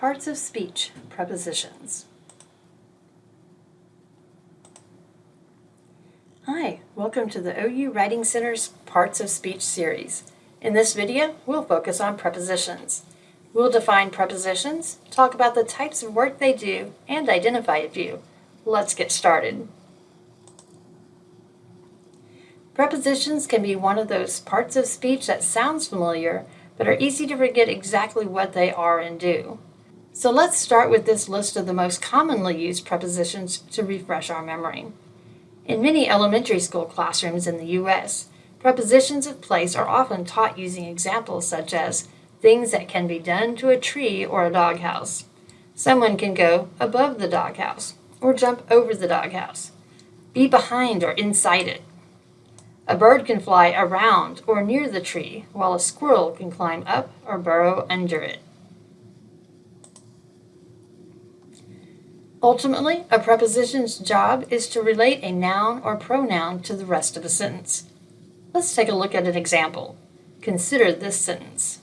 Parts of speech, prepositions. Hi, welcome to the OU Writing Center's Parts of Speech series. In this video, we'll focus on prepositions. We'll define prepositions, talk about the types of work they do, and identify a few. Let's get started. Prepositions can be one of those parts of speech that sounds familiar, but are easy to forget exactly what they are and do. So let's start with this list of the most commonly used prepositions to refresh our memory. In many elementary school classrooms in the U.S., prepositions of place are often taught using examples such as things that can be done to a tree or a doghouse. Someone can go above the doghouse or jump over the doghouse, be behind or inside it. A bird can fly around or near the tree, while a squirrel can climb up or burrow under it. Ultimately, a preposition's job is to relate a noun or pronoun to the rest of a sentence. Let's take a look at an example. Consider this sentence.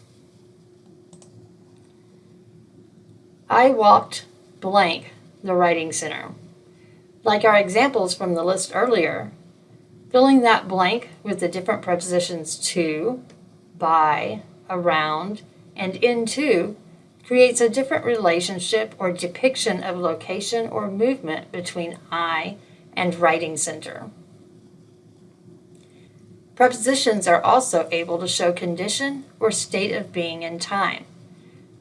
I walked blank the writing center. Like our examples from the list earlier, filling that blank with the different prepositions to, by, around, and into creates a different relationship or depiction of location or movement between I and writing center. Prepositions are also able to show condition or state of being in time.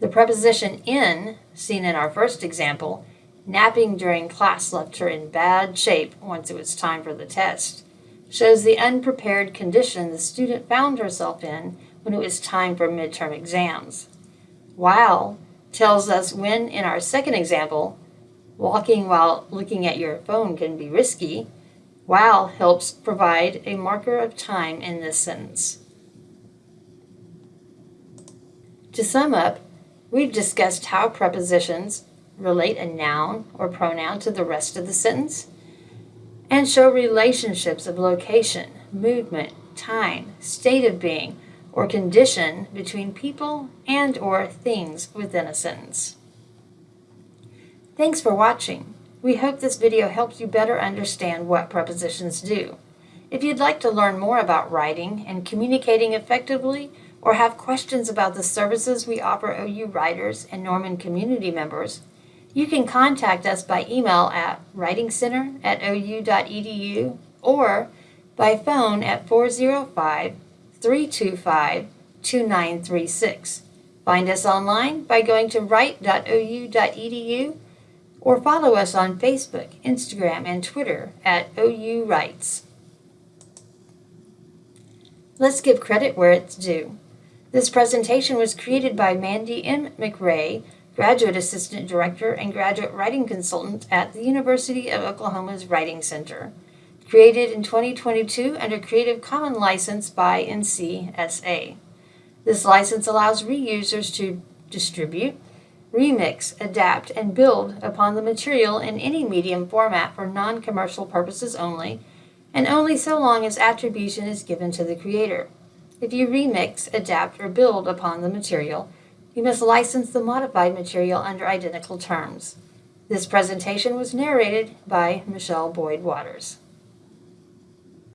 The preposition in, seen in our first example, napping during class left her in bad shape once it was time for the test, shows the unprepared condition the student found herself in when it was time for midterm exams. While tells us when, in our second example, walking while looking at your phone can be risky, while helps provide a marker of time in this sentence. To sum up, we've discussed how prepositions relate a noun or pronoun to the rest of the sentence and show relationships of location, movement, time, state of being, or condition between people and or things within a sentence. Thanks for watching. We hope this video helps you better understand what prepositions do. If you'd like to learn more about writing and communicating effectively or have questions about the services we offer OU writers and Norman community members, you can contact us by email at writingcenter at ou.edu or by phone at 405 325 2936. Find us online by going to write.ou.edu or follow us on Facebook, Instagram, and Twitter at OU Writes. Let's give credit where it's due. This presentation was created by Mandy M. McRae, Graduate Assistant Director and Graduate Writing Consultant at the University of Oklahoma's Writing Center created in 2022 under Creative Commons license by NCSA. This license allows reusers to distribute, remix, adapt, and build upon the material in any medium format for non-commercial purposes only, and only so long as attribution is given to the creator. If you remix, adapt, or build upon the material, you must license the modified material under identical terms. This presentation was narrated by Michelle Boyd Waters.